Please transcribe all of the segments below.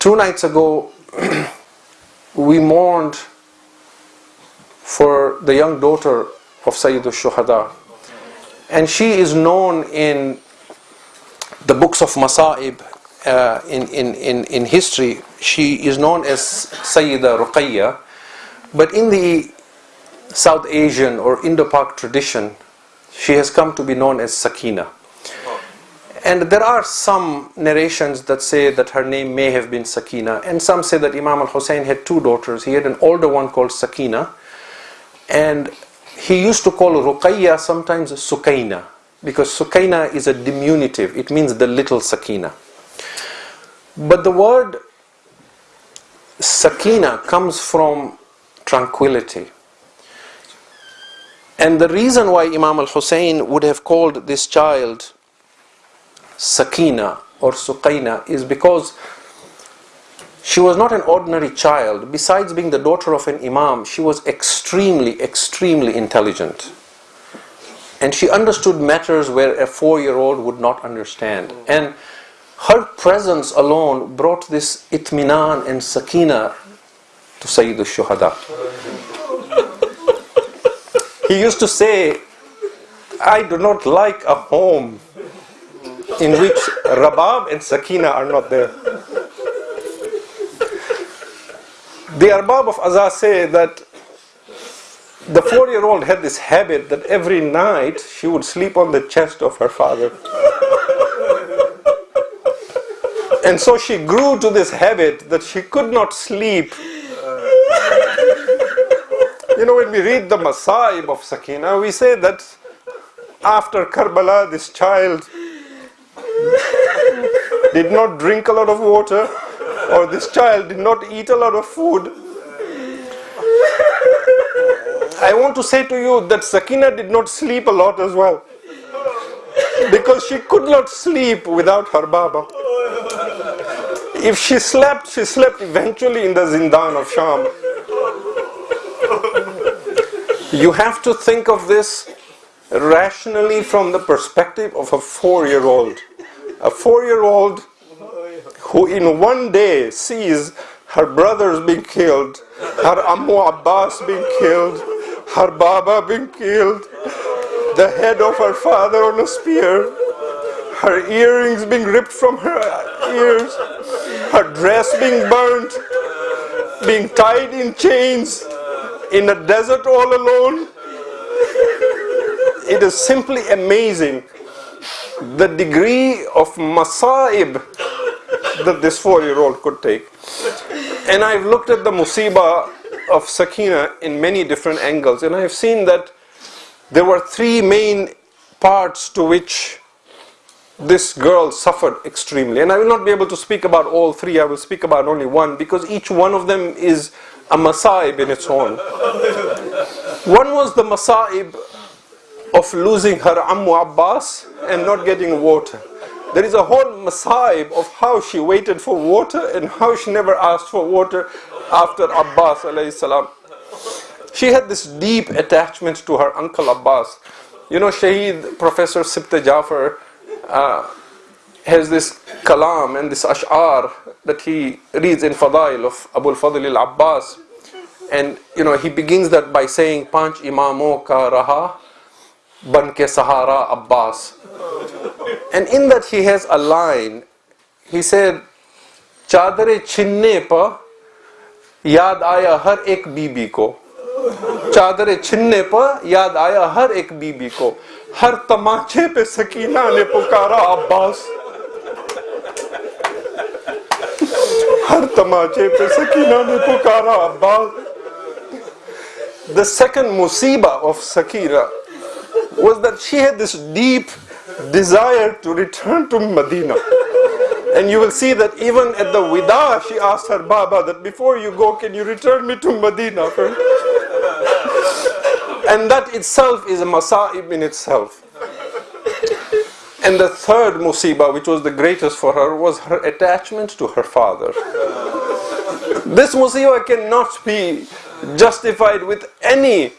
Two nights ago, we mourned for the young daughter of Sayyid al-Shuhada. And she is known in the books of Masa'ib, uh, in, in, in, in history, she is known as Sayyida Ruqayya. But in the South Asian or Indo-Pak tradition, she has come to be known as Sakina. And there are some narrations that say that her name may have been Sakina, and some say that Imam al-Hussein had two daughters. He had an older one called Sakina, and he used to call Ruqayya sometimes Sukaina, because Sukaina is a diminutive, it means the little Sakina. But the word Sakina comes from tranquility. And the reason why Imam al-Hussein would have called this child Sakina or Sukaina is because she was not an ordinary child. Besides being the daughter of an Imam, she was extremely, extremely intelligent. And she understood matters where a four-year-old would not understand. And her presence alone brought this itminan and sakina to Sayyid al-Shuhada. he used to say, I do not like a home in which Rabab and Sakina are not there. The Arbab of Azaz say that the four-year-old had this habit that every night she would sleep on the chest of her father. And so she grew to this habit that she could not sleep. You know, when we read the Masaib of Sakina, we say that after Karbala, this child did not drink a lot of water or this child did not eat a lot of food. I want to say to you that Sakina did not sleep a lot as well because she could not sleep without her Baba. If she slept, she slept eventually in the Zindan of Sham. You have to think of this rationally from the perspective of a four-year-old. A four-year-old who in one day sees her brothers being killed, her Ammu Abbas being killed, her Baba being killed, the head of her father on a spear, her earrings being ripped from her ears, her dress being burnt, being tied in chains in a desert all alone. It is simply amazing the degree of masaib that this four-year-old could take. And I've looked at the musibah of Sakina in many different angles and I've seen that there were three main parts to which this girl suffered extremely. And I will not be able to speak about all three, I will speak about only one because each one of them is a masaib in its own. One was the masaib of losing her Ammu Abbas and not getting water. There is a whole masaib of how she waited for water and how she never asked for water after Abbas alayhi salam. She had this deep attachment to her uncle Abbas. You know, Shaheed Professor Sibte Jafar uh, has this kalam and this ash'ar that he reads in Fadail of Abu al-Fadl al-Abbas. And, you know, he begins that by saying, Panch imamo ka raha, بن کے سہارا Abbas. And in that he has a line ہی سے چادر چھننے پر یاد آیا ہر ایک be be کو. چادر چھننے پر یاد آیا ہر ایک بی بی کو. ہر تماچے پہ سکینہ نے پکارا عباس. ہر تماچے پہ سکینہ نے پکارا Abbas. The second مصیبہ of Sakina was that she had this deep desire to return to Medina. And you will see that even at the Wida, she asked her Baba that before you go, can you return me to Medina? and that itself is a masa'ib in itself. And the third musibah, which was the greatest for her, was her attachment to her father. This musibah cannot be justified with any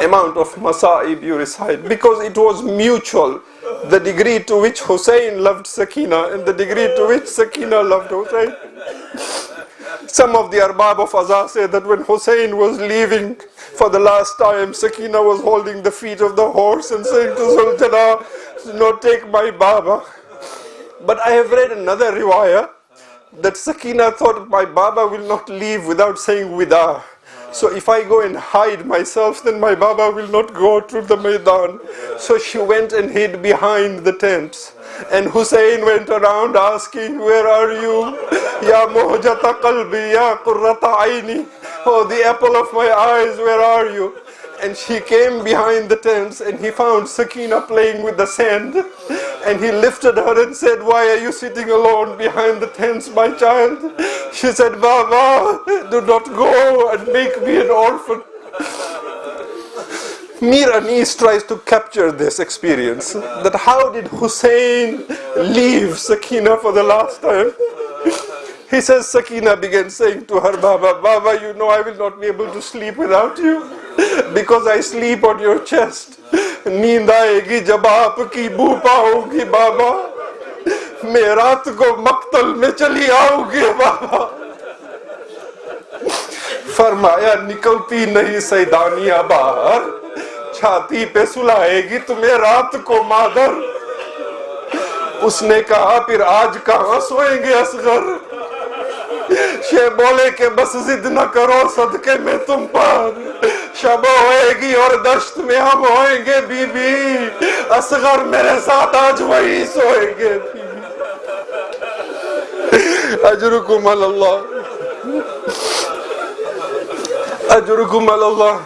amount of masa'ib you recite because it was mutual. The degree to which Hussein loved Sakina and the degree to which Sakina loved Hussein. Some of the Arbab of Azhar say that when Hussein was leaving for the last time, Sakina was holding the feet of the horse and saying to Zuljana, no, take my Baba. But I have read another riwayah that Sakina thought my Baba will not leave without saying Wida. So if I go and hide myself, then my Baba will not go to the Maidan. So she went and hid behind the tents. And Hussein went around asking, where are you? Ya muhjata qalbi, ya qurrata aini. Oh, the apple of my eyes, where are you? And she came behind the tents and he found Sakina playing with the sand. And he lifted her and said, Why are you sitting alone behind the tents, my child? She said, Baba, do not go and make me an orphan. Mir Anis tries to capture this experience. That how did Hussein leave Sakina for the last time? He says, Sakina began saying to her, Baba, Baba, you know I will not be able to sleep without you because I sleep on your chest نیند آئے گی جب آپ کی بو پاؤں گی بابا میں رات کو مقتل میں چلی آؤں گی بابا فرمایا، نکلتی نہیں سیدانیا باہر. چھاتی پہ سلائے گی تمہیں رات کو مادر. اس نے کہا، پھر آج کہاں سوئیں گے اصغر؟ شے بولے کہ بس ضد نہ کرو، صدقے میں تم پر. शब होएगी और दश्त में हम होएंगे बीबी असगर मेरे साथ आज वही सोएंगे अजरुकुम अल्लाह अजरुकुम अल्लाह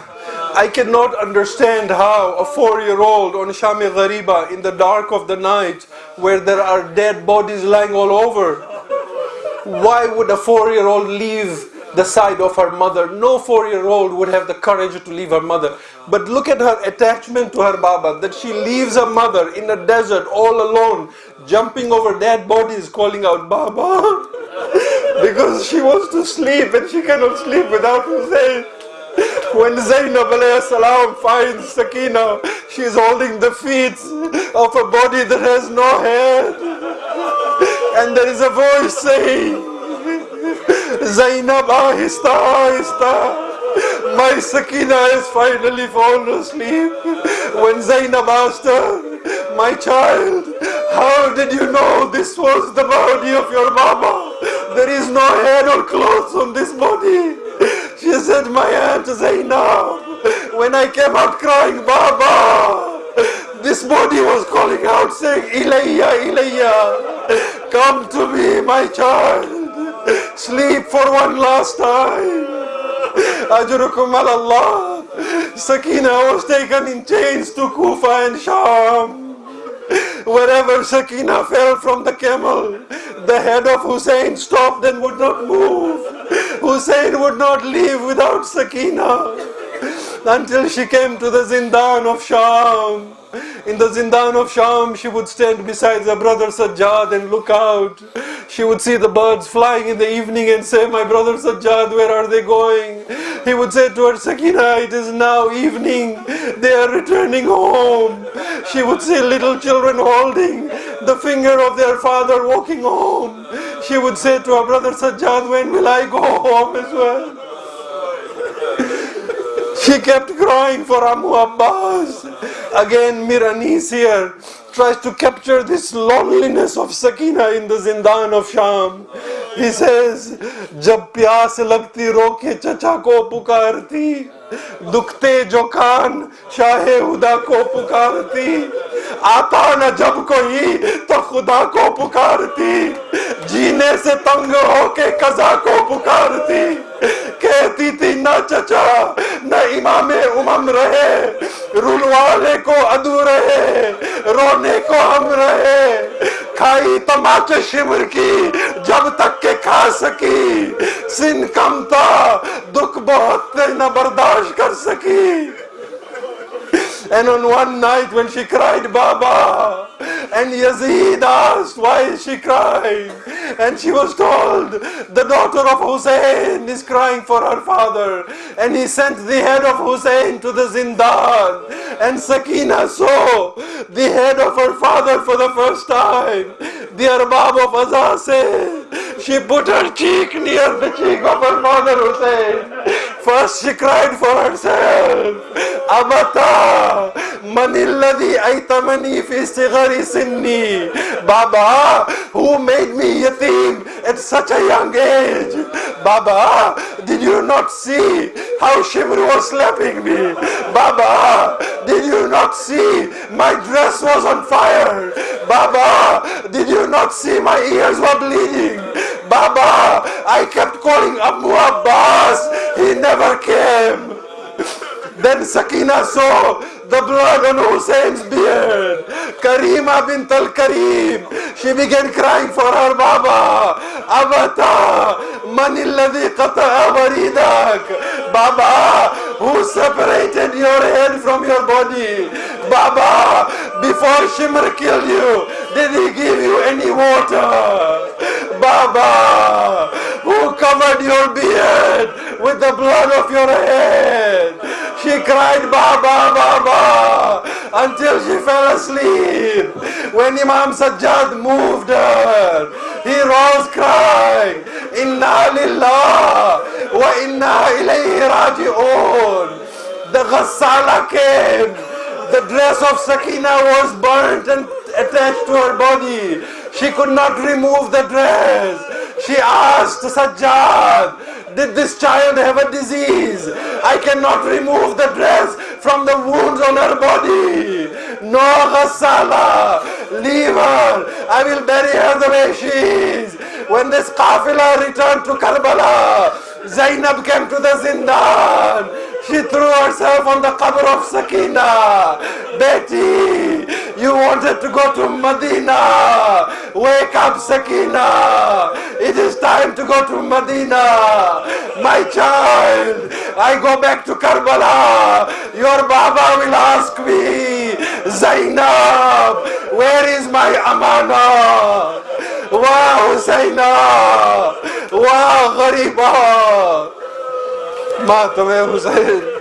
I cannot understand how a four-year-old on Shami Ghariba in the dark of the night where there are dead bodies lying all over why would a four-year-old leave the side of her mother? No four-year-old would have the courage to leave her mother. But look at her attachment to her Baba, that she leaves her mother in a desert all alone, jumping over dead bodies, calling out Baba. because she wants to sleep and she cannot sleep without Hussein. When Zainab salam finds Sakina, she is holding the feet of a body that has no head and there is a voice saying, Zainab, ahista, ahista. My Sakina has finally fallen asleep. When Zainab asked her, my child, how did you know this was the body of your mama? There is no head or clothes on this body. She said, my aunt Zainab, when I came out crying, Baba, this body was calling out saying, Ilayya, Ilayya, come to me, my child. Sleep for one last time. Ajrukum Allah. Sakina was taken in chains to Kufa and Sham. Wherever Sakina fell from the camel, the head of Hussein stopped and would not move. Hussein would not leave without Sakina until she came to the Zindan of Sham. In the Zindan of Sham, she would stand beside the brother Sajjad and look out. She would see the birds flying in the evening and say, My brother Sajjad, where are they going? He would say to her, Sakina, it is now evening. They are returning home. She would see little children holding the finger of their father walking home. She would say to her brother Sajjad, When will I go home as well? She kept crying for Amu Abbas. Again, Miranis here tries to capture this loneliness of Sakina in the Zindan of Sham. He says, جب پیاس لگتی رو کے چچا کو پکارتی دکھتے جو کان شاہ ہدا کو پکارتی آتا نہ جب کوئی تو خدا کو پکارتی جینے سے تنگ ہو کے قضا کو پکارتی کہتی تھی نہ چچا امام امم رہے رلوانے کو ادو رہے، رونے کو ہم رہے۔ کھائی تماچے شمر کی، جب تک کہ کھا سکی۔ سن کم تھا، دکھ بہت نہ برداشت کر سکی۔ And on one night when she cried, Baba, And Yazid asked, why she cried. And she was told, the daughter of Hussein is crying for her father. And he sent the head of Hussein to the Zindan. And Sakina saw the head of her father for the first time. The Arbab of Azaz she put her cheek near the cheek of her father Hussein. First she cried for herself. Manilladhi aitamani fi sigari sinni. Baba, who made me yatim at such a young age? Baba, did you not see how Shimr was slapping me? Baba, did you not see my dress was on fire? Baba, did you not see my ears were bleeding? Baba, I kept calling Abu Abbas. He never came. Then Sakina saw the blood on Hussein's beard. Karima bint al-Karim. She began crying for her Baba. Abata, man alladhi qata'a waridak. Baba, who separated your head from your body. Baba, before Shimr killed you, did he give you any water? Baba, who covered your beard with the blood of your head. She cried Baba, Baba until she fell asleep. When Imam Sajjad moved her, he rose crying, Inna lillah wa inna ilayhi raji'un. The Ghassala came. The dress of Sakina was burnt and attached to her body. She could not remove the dress. She asked Sajjad, did this child have a disease? I cannot remove the dress from the wounds on her body. No ghassala, leave her. I will bury her the way she is. When this kafila returned to Karbala, Zainab came to the Zindan. She threw herself on the cover of Sakina. Betty, you wanted to go to Medina. Wake up, Sakina. It is time to go to Medina. My child, I go back to Karbala. Your Baba will ask me, Zainab, where is my Amana? Wow, Zainab. Wow, Ghariba. Mata mesmo, sério.